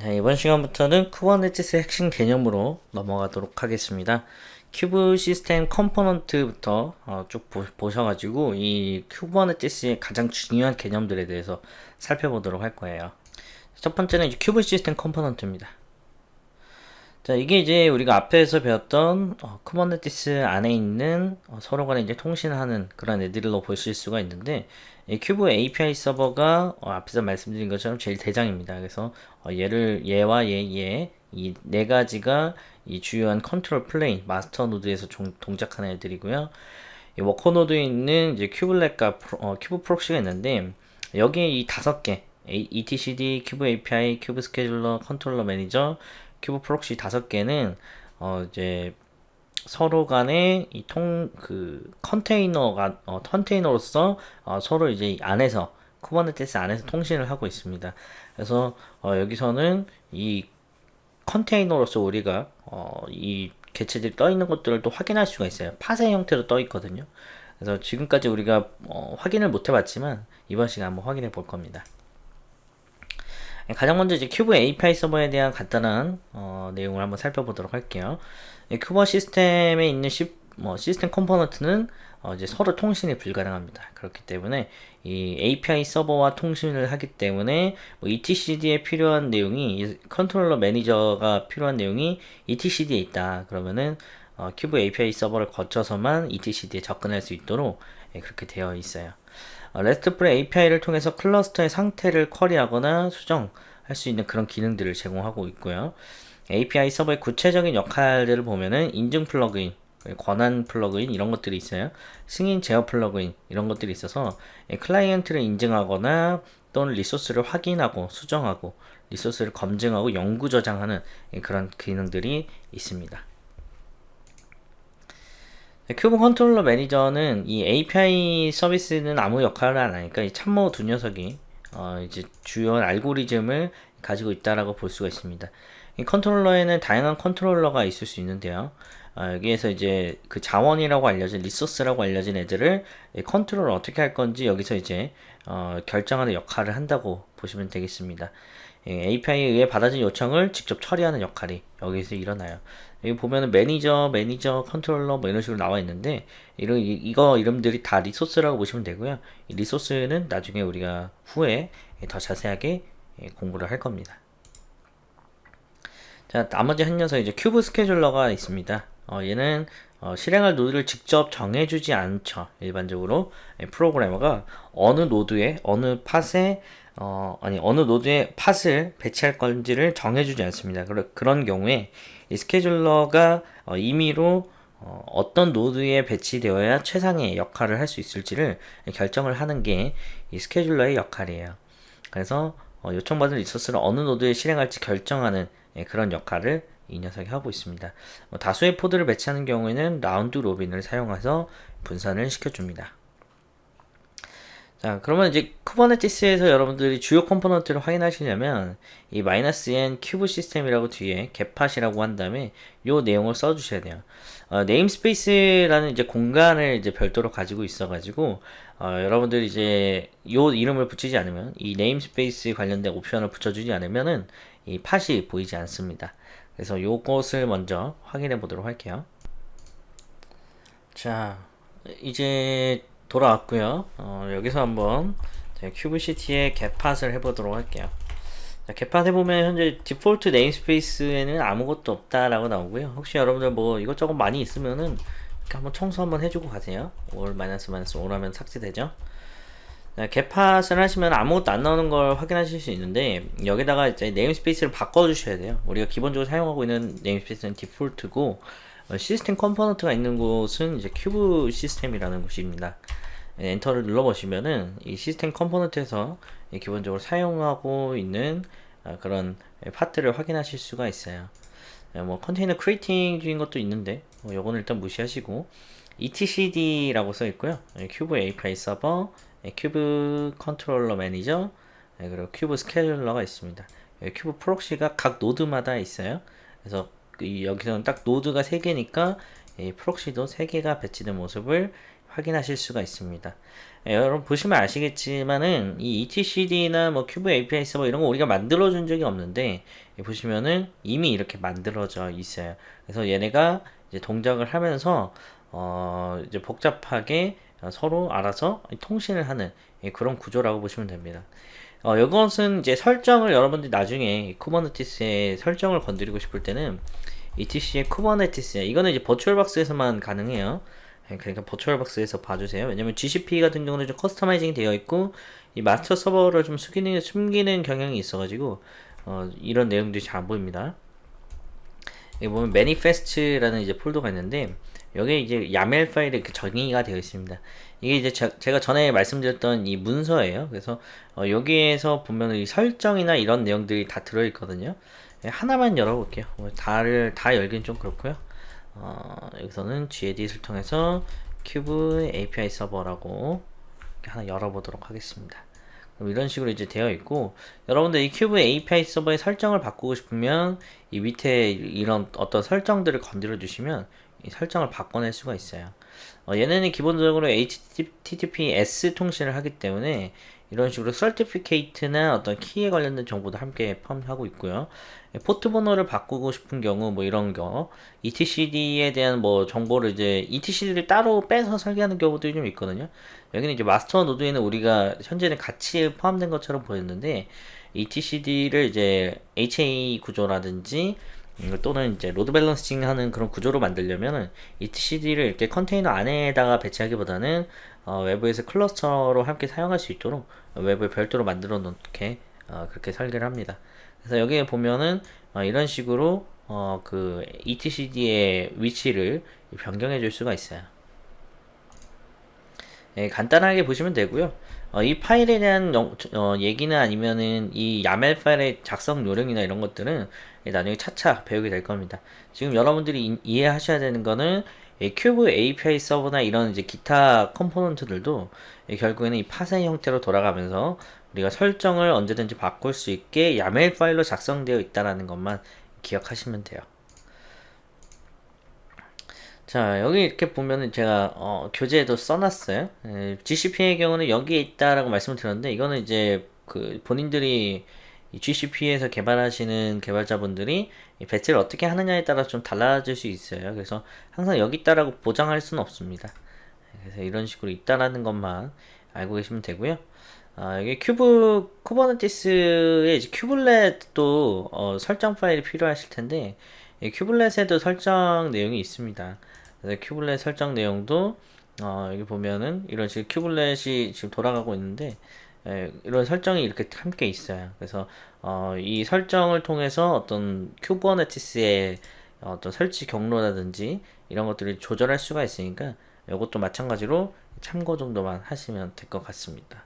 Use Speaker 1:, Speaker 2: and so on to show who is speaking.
Speaker 1: 네, 이번 시간부터는 Kubernetes 핵심 개념으로 넘어가도록 하겠습니다. kube system component부터 어, 쭉 보, 셔가지고이 Kubernetes의 가장 중요한 개념들에 대해서 살펴보도록 할 거예요. 첫 번째는 kube system component입니다. 자, 이게 이제 우리가 앞에서 배웠던 어, Kubernetes 안에 있는 어, 서로 간에 이제 통신하는 그런 애들로 보실 수가 있는데 이 큐브 API 서버가 어, 앞에서 말씀드린 것처럼 제일 대장입니다. 그래서 어, 얘를 얘와 얘, 얘 이 네 가지가 이 주요한 control plane master node에서 종, 동작하는 애들이고요. 이 worker node에 있는 이제 kubelet과 프로, 어, kube proxy가 있는데 여기에 이 다섯 개 etcd, kube API, kube scheduler, controller manager kube proxy 다섯 개는 어 이제 서로 간에 이통 그 컨테이너가 어, 컨테이너로서 어, 서로 이제 안에서 Kubernetes 안에서 통신을 하고 있습니다. 그래서 어, 여기서는 이 컨테이너로서 우리가 어, 이 개체들이 떠 있는 것들을 또 확인할 수가 있어요. pod의 형태로 떠 있거든요. 그래서 지금까지 우리가 어, 확인을 못 해봤지만 이번 시간 한번 확인해 볼 겁니다. 가장 먼저 이제 kube API 서버에 대한 간단한 어, 내용을 한번 살펴보도록 할게요. kube-system에 있는 시, 뭐, 시스템 component는 어, 이제 서로 통신이 불가능합니다. 그렇기 때문에 이 API 서버와 통신을 하기 때문에 뭐 etcd에 필요한 내용이 controller manager가 필요한 내용이 etcd에 있다. 그러면은 어, kube API 서버를 거쳐서만 etcd에 접근할 수 있도록 예, 그렇게 되어 있어요. 어, RESTful API를 통해서 클러스터의 상태를 query하거나 수정할 수 있는 그런 기능들을 제공하고 있고요. API 서버의 구체적인 역할들을 보면은 인증 플러그인, 권한 plugin 이런 것들이 있어요. 승인 제어 plugin 이런 것들이 있어서 클라이언트를 인증하거나 또는 리소스를 확인하고 수정하고 리소스를 검증하고 영구 저장하는 그런 기능들이 있습니다. kube controller manager는 이 API 서버는 아무 역할을 안 하니까 이 참모 두 녀석이 어 이제 주요 알고리즘을 가지고 있다라고 볼 수가 있습니다. 이 컨트롤러에는 다양한 컨트롤러가 있을 수 있는데요. 어, 여기에서 이제 그 자원이라고 알려진 리소스라고 알려진 애들을 컨트롤을 어떻게 할 건지 여기서 이제 어, 결정하는 역할을 한다고 보시면 되겠습니다. 예, API에 의해 받아진 요청을 직접 처리하는 역할이 여기서 일어나요. 여기 보면은 매니저, 매니저, 컨트롤러 뭐 이런 식으로 나와 있는데 이런 이거 이름들이 다 리소스라고 보시면 되고요. 이 리소스는 나중에 우리가 후에 더 자세하게 예, 공부를 할 겁니다. 자, 나머지 한 녀석 이제 kube scheduler가 있습니다. 어, 얘는 어, 실행할 노드를 직접 정해주지 않죠. 일반적으로 예, 프로그래머가 어느 노드에 어느 pod에 어, 아니 어느 노드에 pod을 배치할 건지를 정해주지 않습니다. 그러, 그런 경우에 이 scheduler가 어, 임의로 어, 떤 노드에 배치되어야 최상의 역할을 할 수 있을지를 결정을 하는 게 이 scheduler의 역할이에요. 그래서 어, 요청받은 리소스를 어느 노드에 실행할지 결정하는 예, 그런 역할을 이 녀석이 하고 있습니다. 뭐 다수의 pod를 배치하는 경우에는 round robin을 사용해서 분산을 시켜줍니다. 자 그러면 이제 Kubernetes에서 여러분들이 주요 component를 확인하시려면 이 마이너스 n kube-system이라고 뒤에 get pod이라고 한 다음에 요 내용을 써주셔야 돼요. 어, namespace라는 이제 공간을 이제 별도로 가지고 있어가지고 어, 여러분들이 이제 요 이름을 붙이지 않으면 이 namespace 관련된 옵션을 붙여주지 않으면은 이 pod이 보이지 않습니다. 그래서 요것을 먼저 확인해 보도록 할게요. 자 이제 돌아왔고요. 어, 여기서 한번 kubectl get pod을 해보도록 할게요. 자, get pod 해보면 현재 default namespace에는 아무것도 없다라고 나오고요. 혹시 여러분들 뭐 이것저것 많이 있으면은 한번 청소 한번 해주고 가세요. all 마이너스 마이너스 all 하면 삭제되죠? 자, get pod을 하시면 아무것도 안 나오는 걸 확인하실 수 있는데 여기다가 이제 namespace를 바꿔주셔야 돼요. 우리가 기본적으로 사용하고 있는 namespace는 default고 어, 시스템 component가 있는 곳은 이제 kube-system이라는 곳입니다. 예, 엔터를 눌러보시면은 이 시스템 component에서 기본적으로 사용하고 있는 아, 그런 pod들을 확인하실 수가 있어요. 예, 뭐 container creating 중인 것도 있는데 뭐 요거는 일단 무시하시고 etcd라고 써 있고요. 예, 큐브 API 서버, 큐브 컨트롤러 매니저, 그리고 큐브 스케줄러가 있습니다. kube proxy가 각 노드마다 있어요. 그래서 여기서는 딱 노드가 3개니까 proxy도 3개가 배치된 모습을 확인하실 수가 있습니다. 예, 여러분 보시면 아시겠지만은 이 etcd나 뭐 kube API 서버 이런 거 우리가 만들어 준 적이 없는데 예, 보시면은 이미 이렇게 만들어져 있어요. 그래서 얘네가 이제 동작을 하면서 어 이제 복잡하게 서로 알아서 통신을 하는 예, 그런 구조라고 보시면 됩니다. 어, 이것은 이제 설정을 여러분들이 나중에 Kubernetes의 설정을 건드리고 싶을 때는 etc의 Kubernetes 이거는 이제 VirtualBox에서만 가능해요. 예, 그러니까 버추얼박스에서 봐주세요. 왜냐면 GCP 같은 경우는 좀 customizing이 되어 있고 이 마스터 서버를 좀 숨기는, 숨기는 경향이 있어가지고 어, 이런 내용들이 잘 안 보입니다. 여기 보면 manifest라는 이제 폴더가 있는데 여기에 이제 야멜 파일에 그 정의가 되어 있습니다. 이게 이제 저, 제가 전에 말씀드렸던 이 문서예요. 그래서 어, 여기에서 보면 이 설정이나 이런 내용들이 다 들어있거든요. 예, 하나만 열어볼게요. 뭐 다를 다 열긴 좀 그렇고요. 어, 여기서는 gedit을 통해서 kube API 서버라고 하나 열어보도록 하겠습니다. 그럼 이런 식으로 이제 되어 있고 여러분들 이 kube API 서버의 설정을 바꾸고 싶으면 이 밑에 이런 어떤 설정들을 건드려 주시면 이 설정을 바꿔낼 수가 있어요. 어, 얘네는 기본적으로 HTTPS 통신을 하기 때문에 이런 식으로 certificate나 어떤 키에 관련된 정보도 함께 포함하고 있고요. 포트 번호를 바꾸고 싶은 경우 뭐 이런 거 etcd에 대한 뭐 정보를 이제 etcd를 따로 빼서 설계하는 경우들이 좀 있거든요. 여기는 이제 마스터 노드에는 우리가 현재는 같이 포함된 것처럼 보였는데 etcd를 이제 HA 구조라든지 음, 또는 이제 load balancing 하는 그런 구조로 만들려면 etcd를 이렇게 컨테이너 안에다가 배치하기보다는 어, 외부에서 클러스터로 함께 사용할 수 있도록 외부에 별도로 만들어 놓게 어, 그렇게 설계를 합니다. 그래서 여기에 보면은 어, 이런 식으로 어, 그 etcd의 위치를 변경해 줄 수가 있어요. 예, 간단하게 보시면 되고요. 어, 이 파일에 대한 영, 어, 얘기는 아니면은 이 YAML 파일의 작성 요령이나 이런 것들은 나중에 차차 배우게 될 겁니다. 지금 여러분들이 이, 이해하셔야 되는 거는 kube API 서버나 이런 이제 기타 component들도 결국에는 이 파생 형태로 돌아가면서 우리가 설정을 언제든지 바꿀 수 있게 야멜 파일로 작성되어 있다는 것만 기억하시면 돼요. 자 여기 이렇게 보면은 제가 어, 교재에도 써놨어요 에, GCP의 경우는 여기에 있다라고 말씀을 드렸는데 이거는 이제 그 본인들이 GCP에서 개발하시는 개발자분들이 배치를 어떻게 하느냐에 따라 좀 달라질 수 있어요. 그래서 항상 여기 있다라고 보장할 수는 없습니다. 그래서 이런 식으로 있다라는 것만 알고 계시면 되고요. 아, 여기 kube 쿠버네티스의 kubelet도 어, 설정 파일이 필요하실 텐데 kubelet에도 설정 내용이 있습니다. 그래서 kubelet 설정 내용도 어, 여기 보면은 이런 식으로 kubelet이 지금 돌아가고 있는데 에, 이런 설정이 이렇게 함께 있어요. 그래서 어, 이 설정을 통해서 어떤 쿠버네티스의 어떤 설치 경로라든지 이런 것들을 조절할 수가 있으니까 이것도 마찬가지로 참고 정도만 하시면 될 것 같습니다.